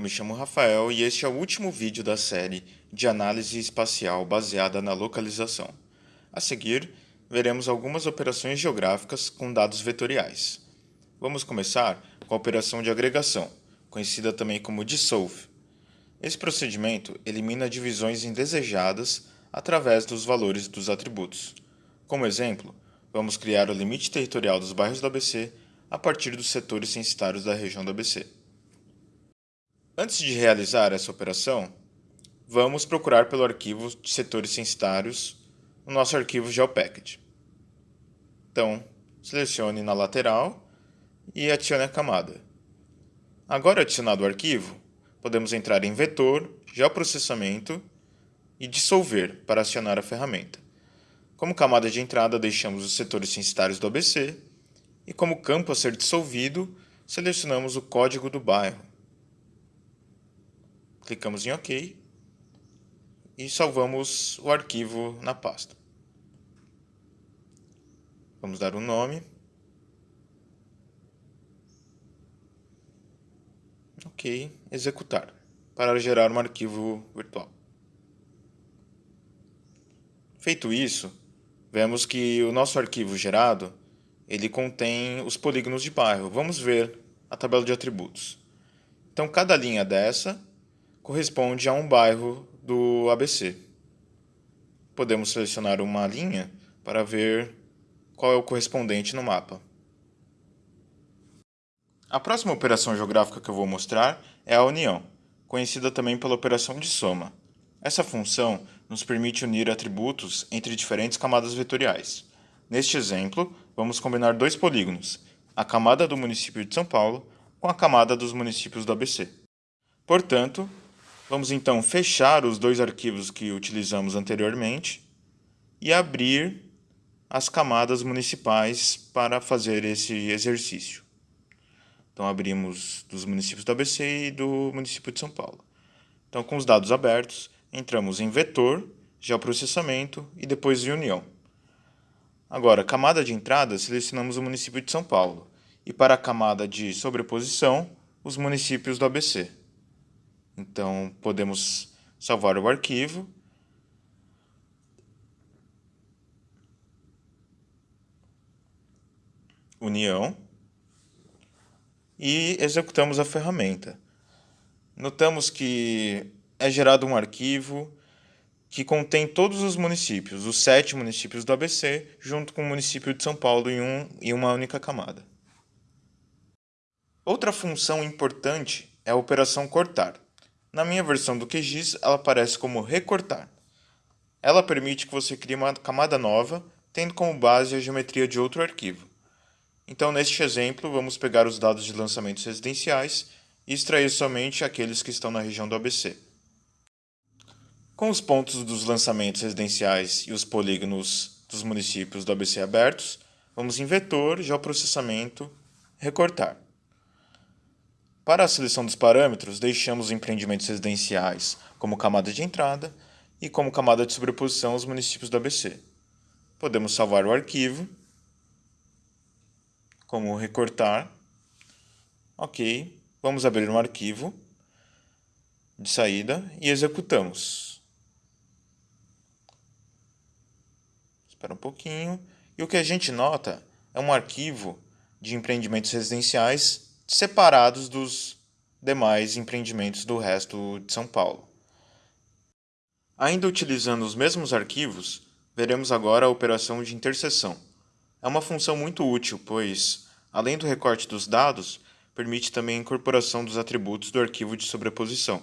Eu me chamo Rafael e este é o último vídeo da série de análise espacial baseada na localização. A seguir, veremos algumas operações geográficas com dados vetoriais. Vamos começar com a operação de agregação, conhecida também como dissolve. Esse procedimento elimina divisões indesejadas através dos valores dos atributos. Como exemplo, vamos criar o limite territorial dos bairros do ABC a partir dos setores censitários da região do ABC. Antes de realizar essa operação, vamos procurar pelo arquivo de setores censitários no nosso arquivo GeoPackage. Então, selecione na lateral e adicione a camada. Agora adicionado o arquivo, podemos entrar em Vetor, Geoprocessamento e Dissolver para acionar a ferramenta. Como camada de entrada, deixamos os setores censitários do ABC e como campo a ser dissolvido, selecionamos o código do bairro. Clicamos em OK e salvamos o arquivo na pasta. Vamos dar um nome. Ok, executar, para gerar um arquivo virtual. Feito isso, vemos que o nosso arquivo gerado ele contém os polígonos de bairro. Vamos ver a tabela de atributos. Então, cada linha dessa corresponde a um bairro do ABC. Podemos selecionar uma linha para ver qual é o correspondente no mapa. A próxima operação geográfica que eu vou mostrar é a união, conhecida também pela operação de soma. Essa função nos permite unir atributos entre diferentes camadas vetoriais. Neste exemplo, vamos combinar dois polígonos, a camada do município de São Paulo com a camada dos municípios do ABC. Portanto, vamos então fechar os dois arquivos que utilizamos anteriormente e abrir as camadas municipais para fazer esse exercício. Então, abrimos dos municípios do ABC e do município de São Paulo. Então, com os dados abertos, entramos em vetor, geoprocessamento e depois em união. Agora, camada de entrada, selecionamos o município de São Paulo. E para a camada de sobreposição, os municípios do ABC. Então, podemos salvar o arquivo. União. E executamos a ferramenta. Notamos que é gerado um arquivo que contém todos os municípios, os sete municípios do ABC, junto com o município de São Paulo em, um, em uma única camada. Outra função importante é a operação cortar. Na minha versão do QGIS, ela aparece como recortar. Ela permite que você crie uma camada nova, tendo como base a geometria de outro arquivo. Então, neste exemplo, vamos pegar os dados de lançamentos residenciais e extrair somente aqueles que estão na região do ABC. Com os pontos dos lançamentos residenciais e os polígonos dos municípios do ABC abertos, vamos em vetor, geoprocessamento, recortar. Para a seleção dos parâmetros, deixamos os empreendimentos residenciais como camada de entrada e como camada de sobreposição os municípios do ABC. Podemos salvar o arquivo, como recortar. Ok, vamos abrir um arquivo de saída e executamos. Espera um pouquinho. E o que a gente nota é um arquivo de empreendimentos residenciais separados dos demais empreendimentos do resto de São Paulo. Ainda utilizando os mesmos arquivos, veremos agora a operação de interseção. É uma função muito útil, pois, além do recorte dos dados, permite também a incorporação dos atributos do arquivo de sobreposição.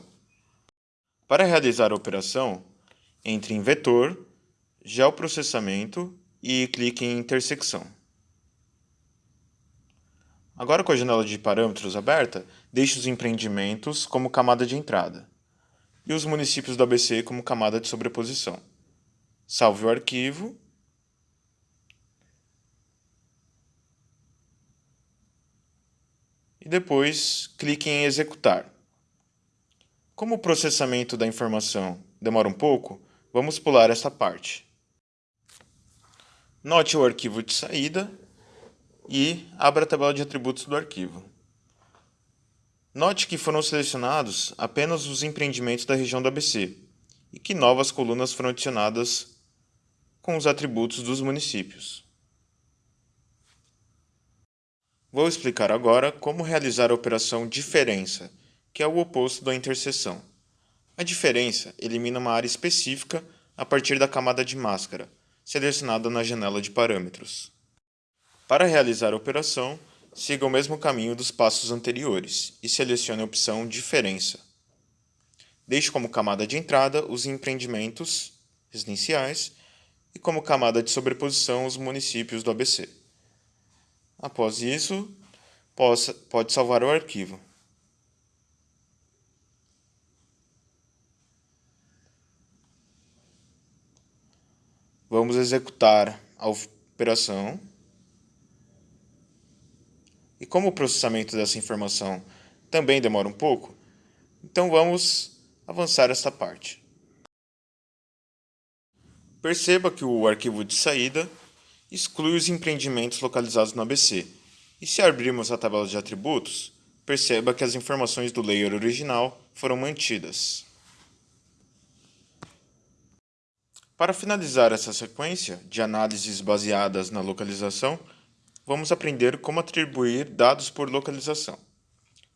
Para realizar a operação, entre em Vetor, geoprocessamento e clique em intersecção. Agora com a janela de parâmetros aberta, deixe os empreendimentos como camada de entrada e os municípios do ABC como camada de sobreposição. Salve o arquivo. E depois clique em executar. Como o processamento da informação demora um pouco, vamos pular essa parte. Note o arquivo de saída e abra a tabela de atributos do arquivo. Note que foram selecionados apenas os empreendimentos da região do ABC e que novas colunas foram adicionadas com os atributos dos municípios. Vou explicar agora como realizar a operação diferença, que é o oposto da interseção. A diferença elimina uma área específica a partir da camada de máscara, selecionada na janela de parâmetros. Para realizar a operação, siga o mesmo caminho dos passos anteriores e selecione a opção Diferença. Deixe como camada de entrada os empreendimentos residenciais e como camada de sobreposição os municípios do ABC. Após isso, pode salvar o arquivo. Vamos executar a operação. E como o processamento dessa informação também demora um pouco, então vamos avançar esta parte. Perceba que o arquivo de saída exclui os empreendimentos localizados no ABC. E se abrirmos a tabela de atributos, perceba que as informações do layer original foram mantidas. Para finalizar essa sequência de análises baseadas na localização, vamos aprender como atribuir dados por localização.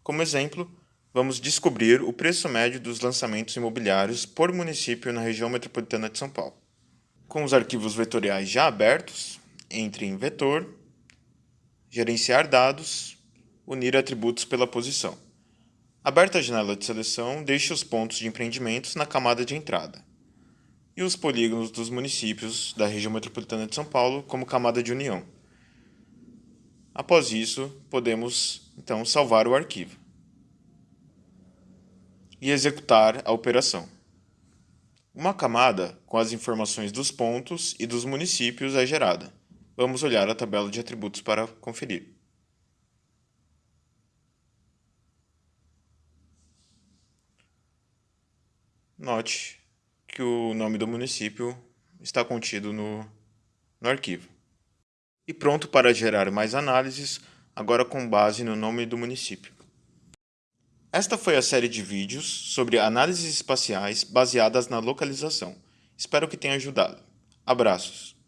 Como exemplo, vamos descobrir o preço médio dos lançamentos imobiliários por município na região metropolitana de São Paulo. Com os arquivos vetoriais já abertos, entre em vetor, gerenciar dados, unir atributos pela posição. Aberta a janela de seleção, deixe os pontos de empreendimentos na camada de entrada e os polígonos dos municípios da região metropolitana de São Paulo como camada de união. Após isso, podemos então salvar o arquivo e executar a operação. Uma camada com as informações dos pontos e dos municípios é gerada. Vamos olhar a tabela de atributos para conferir. Note que o nome do município está contido no, no arquivo. E pronto para gerar mais análises, agora com base no nome do município. Esta foi a série de vídeos sobre análises espaciais baseadas na localização. Espero que tenha ajudado. Abraços!